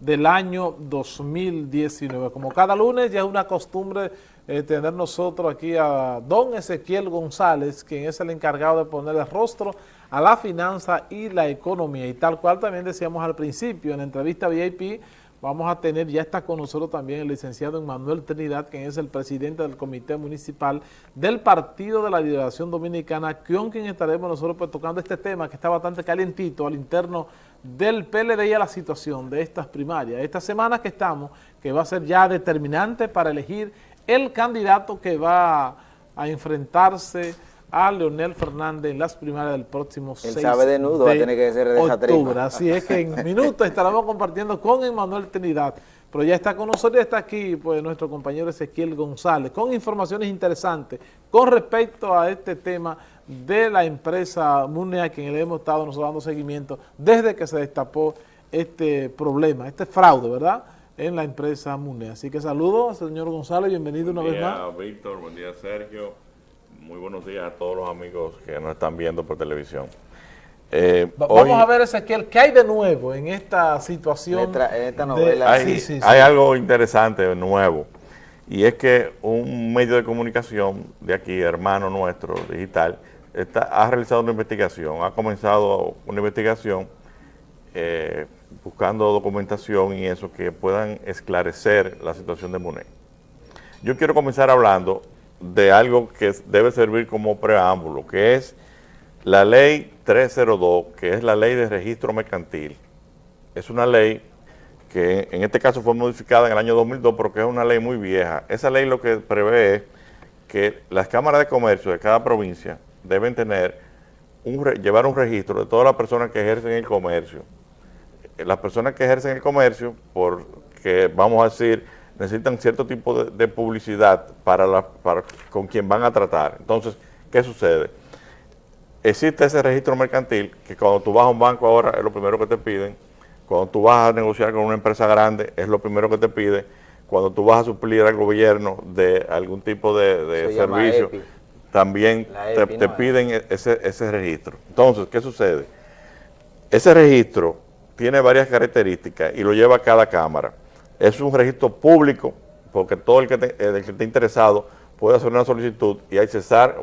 del año 2019. Como cada lunes ya es una costumbre eh, tener nosotros aquí a don Ezequiel González, quien es el encargado de poner el rostro a la finanza y la economía. Y tal cual también decíamos al principio, en la entrevista VIP, vamos a tener, ya está con nosotros también el licenciado Emmanuel Trinidad, quien es el presidente del Comité Municipal del Partido de la Liberación Dominicana, con quien estaremos nosotros pues, tocando este tema que está bastante calientito al interno del PLD y a la situación de estas primarias. Esta semana que estamos, que va a ser ya determinante para elegir el candidato que va a enfrentarse a Leonel Fernández en las primarias del próximo 6 sabe de nudo, va a tener que ser de octubre. Así es que en minutos estaremos compartiendo con Emanuel Trinidad. Pero ya está con nosotros, ya está aquí pues, nuestro compañero Ezequiel González con informaciones interesantes con respecto a este tema de la empresa MUNE a quien le hemos estado nosotros dando seguimiento desde que se destapó este problema, este fraude, ¿verdad?, en la empresa MUNE. Así que saludos, señor González, bienvenido una vez más. Buen día, Víctor, buen día, Sergio. Muy buenos días a todos los amigos que nos están viendo por televisión. Eh, vamos a ver, Ezequiel, ¿qué hay de nuevo en esta situación? En esta, novela. hay, hay algo interesante, nuevo, y es que un medio de comunicación de aquí, hermano nuestro, digital, ha realizado una investigación, ha comenzado una investigación eh, buscando documentación y eso que puedan esclarecer la situación de MUNE. Yo quiero comenzar hablando de algo que debe servir como preámbulo, que es la ley 302, que es la ley de registro mercantil. Es una ley que en este caso fue modificada en el año 2002, pero que es una ley muy vieja. Esa ley lo que prevé es que las cámaras de comercio de cada provincia deben tener un, llevar un registro de todas las personas que ejercen el comercio. Las personas que ejercen el comercio, porque vamos a decir, necesitan cierto tipo de, publicidad para, la, para con quien van a tratar. Entonces, ¿qué sucede? Existe ese registro mercantil que cuando tú vas a un banco ahora es lo primero que te piden, cuando tú vas a negociar con una empresa grande es lo primero que te pide, cuando tú vas a suplir al gobierno de algún tipo de, servicio, también te, piden e, ese, ese registro. Entonces, ¿qué sucede? Ese registro tiene varias características y lo lleva cada cámara. Es un registro público, porque todo el que, el que esté interesado puede hacer una solicitud y hay cesar,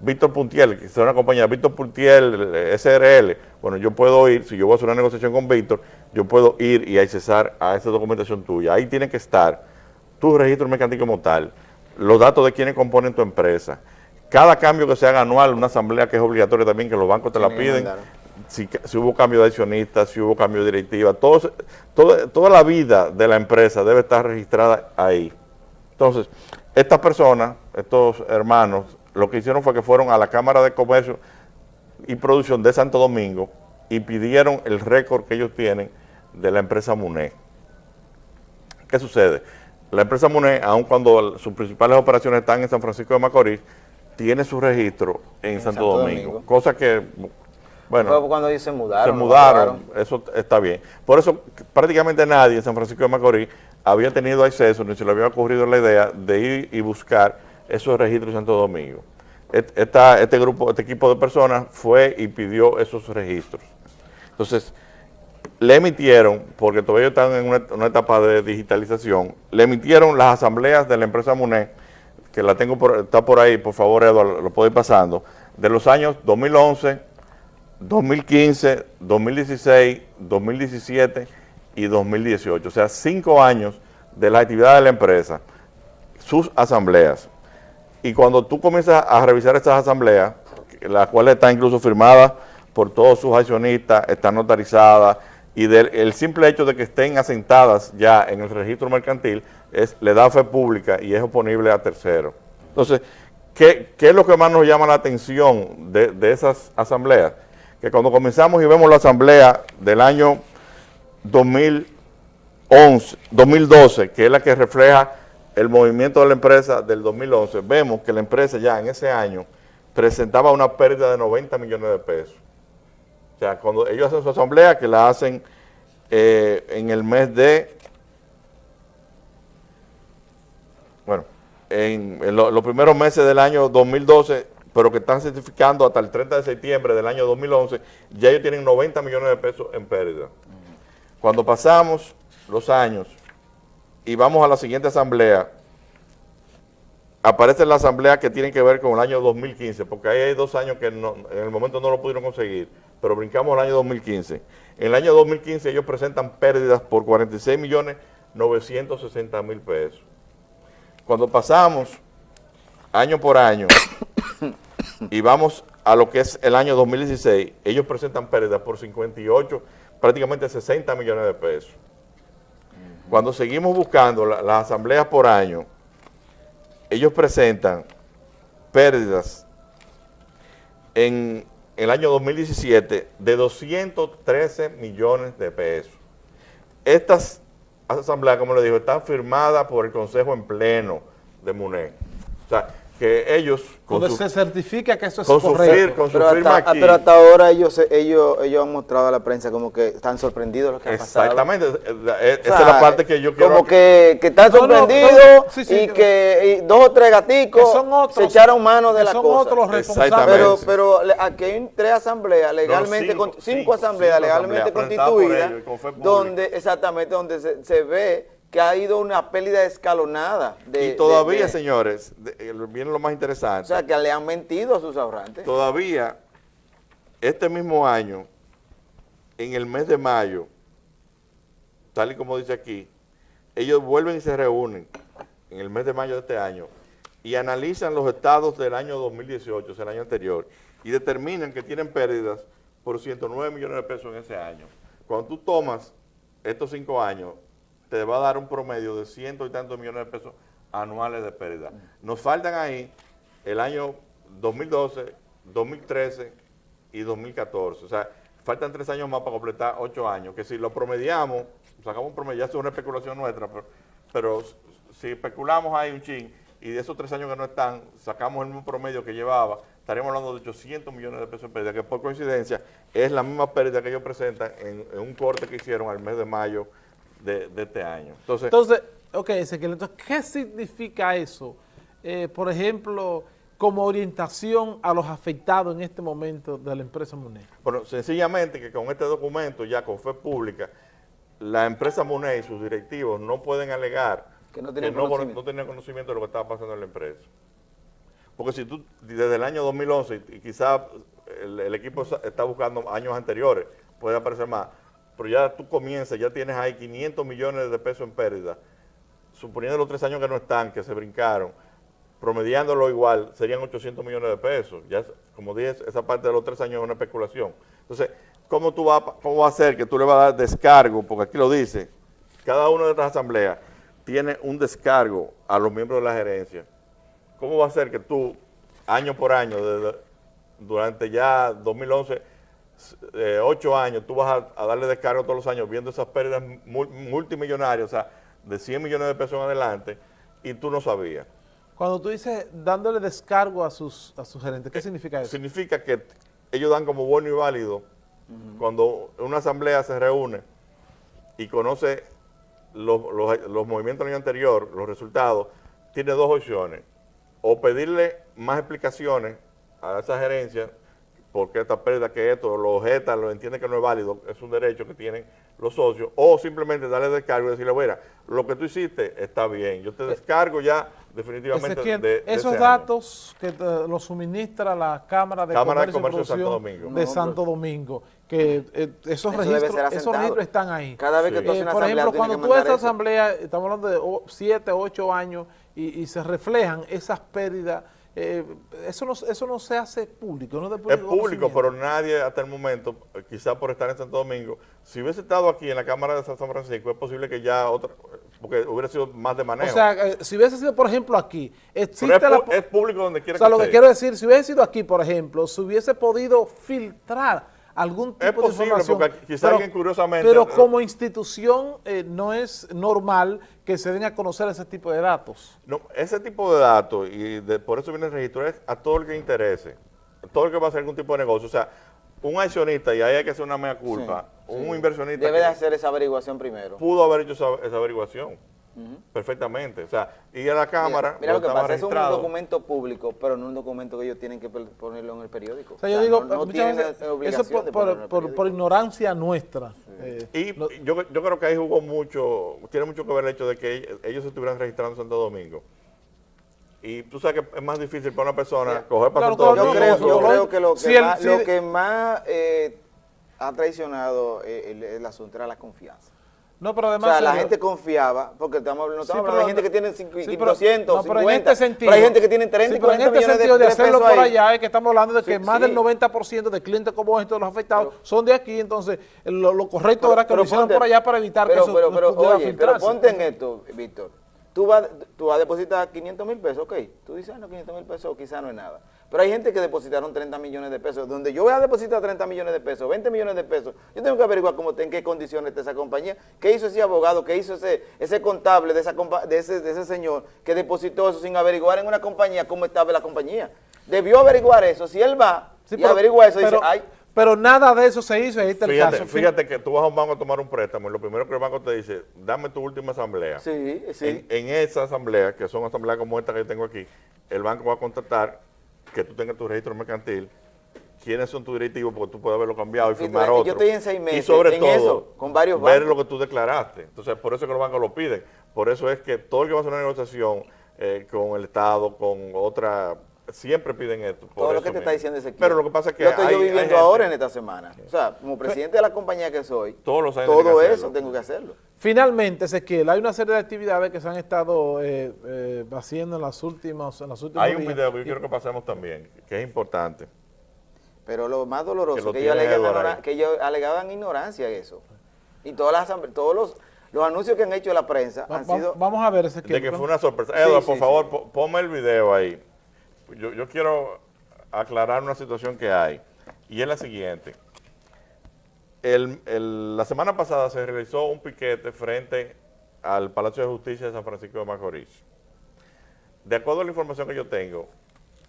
Víctor Puntiel, que es una compañía, Víctor Puntiel, SRL, bueno, yo puedo ir, si yo voy a hacer una negociación con Víctor, yo puedo ir y hay cesar a esa documentación tuya. Ahí tiene que estar tu registro mercantil como tal, los datos de quienes componen tu empresa, cada cambio que se haga anual, una asamblea que es obligatoria también, que los bancos te la piden, si, hubo cambio de accionistas, si hubo cambio de directiva, todo, toda la vida de la empresa debe estar registrada ahí. Entonces, estas personas, estos hermanos, lo que hicieron fue que fueron a la Cámara de Comercio y Producción de Santo Domingo y pidieron el récord que ellos tienen de la empresa MUNE. ¿Qué sucede? La empresa MUNE, aun cuando sus principales operaciones están en San Francisco de Macorís, tiene su registro en, Santo, Domingo, cosa que, bueno, cuando ellos se mudaron. Se mudaron, eso está bien. Por eso prácticamente nadie en San Francisco de Macorís había tenido acceso, ni se le había ocurrido la idea de ir y buscar esos registros en Santo Domingo. Esta, este grupo, este equipo de personas fue y pidió esos registros. Entonces, le emitieron, porque todavía están en una, etapa de digitalización, le emitieron las asambleas de la empresa MUNE, que la tengo por, está por ahí, por favor, Eduardo, lo puedo ir pasando, de los años 2011, 2015, 2016, 2017 y 2018. O sea, cinco años de la actividad de la empresa, sus asambleas. Y cuando tú comienzas a revisar estas asambleas, las cuales están incluso firmadas por todos sus accionistas, están notarizadas, y del, el simple hecho de que estén asentadas ya en el registro mercantil, le da fe pública y es oponible a terceros. Entonces, ¿qué, es lo que más nos llama la atención de, esas asambleas? Que cuando comenzamos y vemos la asamblea del año 2011, 2012, que es la que refleja el movimiento de la empresa del 2011, vemos que la empresa ya en ese año presentaba una pérdida de 90 millones de pesos. O sea, cuando ellos hacen su asamblea, que la hacen eh, en el mes de bueno, en, los primeros meses del año 2012, pero que están certificando hasta el 30 de septiembre del año 2011, ya ellos tienen 90 millones de pesos en pérdida. Cuando pasamos los años y vamos a la siguiente asamblea, aparece la asamblea que tiene que ver con el año 2015, porque ahí hay dos años que en el momento no lo pudieron conseguir, pero brincamos al año 2015. En el año 2015 ellos presentan pérdidas por 46 millones 960 mil pesos. Cuando pasamos año por año y vamos a lo que es el año 2016, ellos presentan pérdidas por 58, prácticamente 60 millones de pesos. Cuando seguimos buscando las asambleas por año, ellos presentan pérdidas en el año 2017 de 213 millones de pesos. Estas asambleas, como le digo, están firmadas por el Consejo en pleno de MUNE. O sea, que ellos... Cuando se certifica que eso es correcto. con su pero, firma hasta, aquí, pero hasta ahora ellos, ellos, ellos han mostrado a la prensa como que están sorprendidos lo que ha pasado. Exactamente, esa es la parte que yo quiero... Como que, que están No, no, sorprendidos no, sí, sí, y que- que y dos o tres gaticos son otros- se echaron mano de la son cosa. otros los responsables. Pero, pero le- aquí hay tres asambleas legalmente, cinco, con- cinco, cinco, asambleas cinco legalmente asambleas constituidas, ellos con donde exactamente donde se, se ve que ha ido una pérdida escalonada. De, y todavía, de- de- señores, viene lo más O interesante. sea, que le han mentido a sus ahorrantes. todavía, este mismo año, en el mes de mayo, tal y como dice aquí, ellos vuelven y se reúnen en el mes de mayo de este año y analizan los estados del año 2018, o sea, el año anterior, y determinan que tienen pérdidas por 109 millones de pesos en ese año. Cuando tú tomas estos cinco años, te va a dar un promedio de ciento y tantos millones de pesos anuales de pérdida. Nos faltan ahí el año 2012, 2013 y 2014. O sea, faltan tres años más para completar ocho años, que si lo promediamos, sacamos un promedio, ya es una especulación nuestra, pero, si especulamos ahí un chin y de esos tres años que no están, sacamos el mismo promedio que llevaba, estaríamos hablando de 800 millones de pesos en pérdida, que por coincidencia es la misma pérdida que ellos presentan en, en un corte que hicieron al mes de mayo de, de este año. Entonces, Entonces, ok, Ezequiel, entonces, ¿qué significa eso? Eh, por ejemplo, como orientación a los afectados en este momento de la empresa MUNE. Bueno, sencillamente que con este documento, ya con fe pública, la empresa MUNE y sus directivos no pueden alegar Que no tienen no, conocimiento. no tenían conocimiento de lo que estaba pasando en la empresa. Porque si tú, desde el año 2011, y quizás el, el equipo está buscando años anteriores, puede aparecer más, pero ya tú comienzas, ya tienes ahí 500 millones de pesos en pérdida, suponiendo los tres años que no están, que se brincaron, promediándolo igual, serían 800 millones de pesos. Ya, como dije, esa parte de los tres años es una especulación. Entonces, ¿cómo tú vas, cómo va a ser que tú le vas a dar descargo? Porque aquí lo dice, cada una de estas asambleas tiene un descargo a los miembros de la gerencia. ¿Cómo va a ser que tú, año por año, desde- durante ya 2011, eh, ocho años, tú vas a, a darle descargo todos los años viendo esas pérdidas mul- multimillonarias, o sea, de 100 millones de pesos en adelante, y tú no sabías? Cuando tú dices dándole descargo a sus, a sus gerentes, ¿qué significa eso? Significa que ellos dan como bueno y válido cuando una asamblea se reúne y conoce los, los- los movimientos del año anterior, los resultados, tiene dos opciones. O pedirle más explicaciones a esa gerencia, porque esta pérdida que esto, lo objeta, lo entiende que no es válido, es un derecho que tienen los socios, o simplemente darle descargo y decirle, mira, lo que tú hiciste está bien, yo te descargo ya definitivamente Ezequiel, de, de esos ese año". datos que te- los suministra la Cámara de Cámara de Comercio, y de Santo Domingo. de No, Santo Domingo, que eh, esos, Eso registros, esos registros están ahí. Cada vez que Sí. tú haces Eh, una por asamblea, ejemplo, cuando tú eso. asamblea, estamos hablando de 7, 8 años, y, y se reflejan esas pérdidas, eh, eso, no, eso no se hace público, no Es público pero nadie hasta el momento, eh, quizá por estar en Santo Domingo, si hubiese estado aquí en la Cámara de San Francisco, es posible que ya otra, porque hubiera sido más de manejo. O sea, eh, si hubiese sido, por ejemplo, aquí, existe es, la... es público donde quiera O sea, que lo que quiero decir, si hubiese sido aquí, por ejemplo, se hubiese podido filtrar algún tipo Es posible, de información. porque quizá alguien curiosamente- Pero como institución eh, no es normal que se den a conocer ese tipo de datos. No, ese tipo de datos, y de- por eso viene el registro, es a todo el que interese, a todo el que va a hacer algún tipo de negocio. O sea, un accionista, y ahí hay que hacer una mea culpa, Sí, un sí. inversionista Debe de hacer esa averiguación primero. pudo haber hecho esa, esa averiguación. Perfectamente. O sea, y a la Cámara... Mira, mira lo que pasa, es un documento público, pero no un documento que ellos tienen que ponerlo en el periódico. O sea, yo digo, no, no muchas tienen veces, la eso por, ignorancia nuestra. eh, Y no- yo, yo creo que ahí jugó mucho, tiene mucho que ver el hecho de que ellos- estuvieran registrando en Santo Domingo. Y tú sabes que es más difícil para una persona coger para claro, Santo claro, Yo creo, yo creo que lo que si el- más, si- lo que más eh, ha traicionado eh, el, el asunto era la confianza. No, pero O además... sea, la señor, gente confiaba, porque estamos hablando, no Sí, pero de gente no- que tiene cincu- sí, pero- 200, no, pero en 50, este sentido, pero hay gente que tiene 30 sí, y pero en 40 este millones de, sentido de, de hacerlo por ahí. allá es que estamos hablando de que más del 90% de clientes como estos, los afectados, son de aquí, entonces lo, lo correcto Pero- era que pero lo hicieran por allá para evitar pero, que eso pero, pero, pudiera oye, pero filtrarse. ponte en esto, Víctor. Tú vas, tú vas a depositar 500 mil pesos, ok. Tú dices, ah, no, 500 mil pesos quizás no es nada. Pero hay gente que depositaron 30 millones de pesos. Donde yo voy a depositar 30 millones de pesos, 20 millones de pesos, yo tengo que averiguar cómo, en qué condiciones está esa compañía, qué hizo ese abogado, qué hizo ese, ese contable de, esa, de, ese, de ese señor que depositó eso sin averiguar en una compañía cómo estaba la compañía. Debió averiguar eso. Si él va Sí, y averigua eso, pero, dice, ay, pero nada de eso se hizo, ahí está el Fíjate, caso. fíjate que tú vas a un banco a tomar un préstamo y lo primero que el banco te dice, dame tu última asamblea. sí, sí. En, en esa asamblea, que son asambleas como esta que yo tengo aquí, el banco va a contratar que tú tengas tu registro mercantil, quiénes son tus directivos, porque tú puedes haberlo cambiado y firmar estoy- yo otro. estoy en seis meses Y sobre en todo, eso, con varios ver bancos. lo que tú declaraste. Entonces, por eso es que los bancos lo piden. Por eso es que todo el que va a hacer una negociación eh, con el Estado, con otra, siempre piden esto. por Todo lo que te está diciendo Ezequiel. Pero lo que pasa es que Yo estoy hay- yo hay viviendo gente- ahora en esta semana. O sea, como presidente de la compañía que soy, Todos los años todo que eso hacerlo. tengo que hacerlo. Finalmente, Ezequiel, hay una serie de actividades que se han estado eh, eh, haciendo en las últimas en los últimos Hay un días. video que yo quiero que pasemos también, que es importante. Pero lo más Que doloroso lo que, ellos, alegan que ellos alegaban ignorancia eso. Y todas las todos los, los anuncios que han hecho la prensa Va- han va- sido... Vamos a ver, Ezequiel. De que fue una sorpresa. Sí, Eduardo, sí, por sí. favor, po- ponme el video ahí. Yo, quiero aclarar una situación que hay. Y es la siguiente. La semana pasada se realizó un piquete frente al Palacio de Justicia de San Francisco de Macorís. De acuerdo a la información que yo tengo,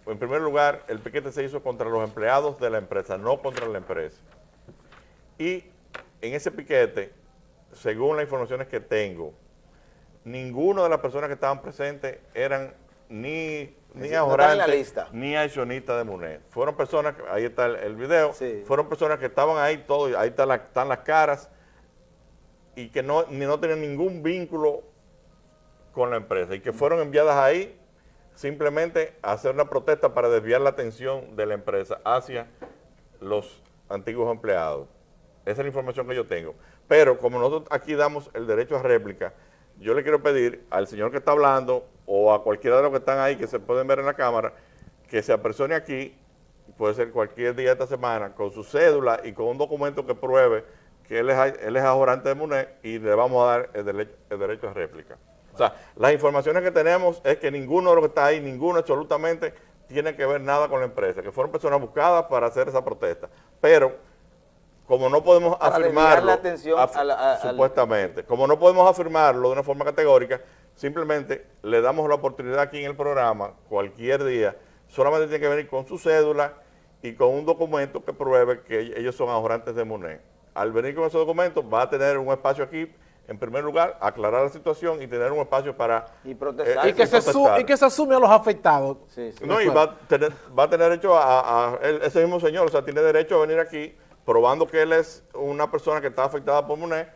en primer lugar, el piquete se hizo contra los empleados de la empresa, no contra la empresa. Y en ese piquete, según las informaciones que tengo, ninguno de las personas que estaban presentes eran ni, ni están ahorrantes lista. ni accionistas de MUNED. Fueron personas, ahí está el, el video, Sí. fueron personas que estaban ahí, todo, ahí está la- están las caras, y que no, ni no tenían ningún vínculo con la empresa, y que fueron enviadas ahí simplemente a hacer una protesta para desviar la atención de la empresa hacia los antiguos empleados. Esa es la información que yo tengo. Pero como nosotros aquí damos el derecho a réplica, yo le quiero pedir al señor que está hablando o a cualquiera de los que están ahí que se pueden ver en la cámara, que se apersone aquí, puede ser cualquier día de esta semana, con su cédula y con un documento que pruebe que él es, él es ahorrante de MUNED y le vamos a dar el, dele- el derecho a réplica. O sea, las informaciones que tenemos es que ninguno de los que está ahí, ninguno absolutamente, tiene que ver nada con la empresa, que fueron personas buscadas para hacer esa protesta. Pero, como no podemos Para afirmarlo, la atención af- a la- a- al- supuestamente, como no podemos afirmarlo de una forma categórica, simplemente le damos la oportunidad aquí en el programa, cualquier día, solamente tiene que venir con su cédula y con un documento que pruebe que ellos son ahorrantes de MUNED. Al venir con ese documento va a tener un espacio aquí, en primer lugar, aclarar la situación y tener un espacio para... Y protestar. y, que se su- protestar. y que se asume a los afectados. Sí, sí. No, y va a tener, va a tener derecho a, ese mismo señor, o sea, tiene derecho a venir aquí probando que él es una persona que está afectada por MUNED,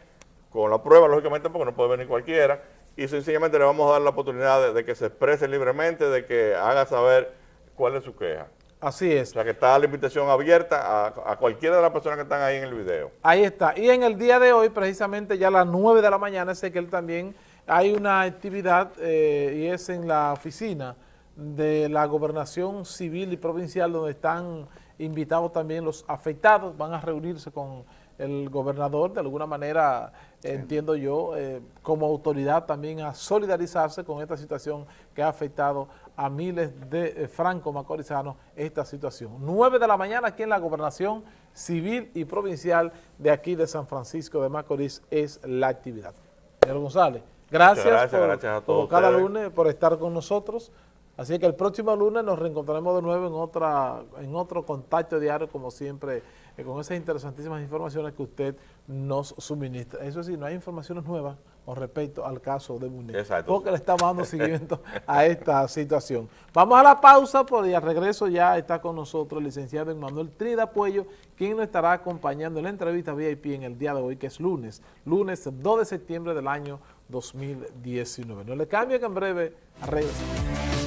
con la prueba, lógicamente, porque no puede venir cualquiera, y sencillamente le vamos a dar la oportunidad de, de que se exprese libremente, de que haga saber cuál es su queja. Así O es. sea, que está la invitación abierta a, a cualquiera de las personas que están ahí en el video. Ahí está. Y en el día de hoy, precisamente ya a las 9 de la mañana, sé que él también hay una actividad eh, y es en la oficina de la gobernación civil y provincial donde están invitados también los afectados, van a reunirse con el gobernador, de alguna manera, entiendo yo, eh, como autoridad también a solidarizarse con esta situación que ha afectado a miles de eh, franco-macorizanos esta situación. 9 de la mañana aquí en la gobernación civil y provincial de aquí de San Francisco de Macorís es la actividad. Señor González, gracias, gracias, por, gracias a como todos cada ustedes. lunes por estar con nosotros. Así que el próximo lunes nos reencontraremos de nuevo en otra en otro contacto diario, como siempre, eh, con esas interesantísimas informaciones que usted nos suministra. Eso sí, no hay informaciones nuevas con respecto al caso de Munet, Exacto. porque le estamos dando seguimiento a esta situación. Vamos a la pausa, por y al regreso ya está con nosotros el licenciado Emanuel Trida Puello, quien nos estará acompañando en la entrevista VIP en el día de hoy, que es lunes, lunes 2 de septiembre del año 2019. No le cambie que en breve regresamos.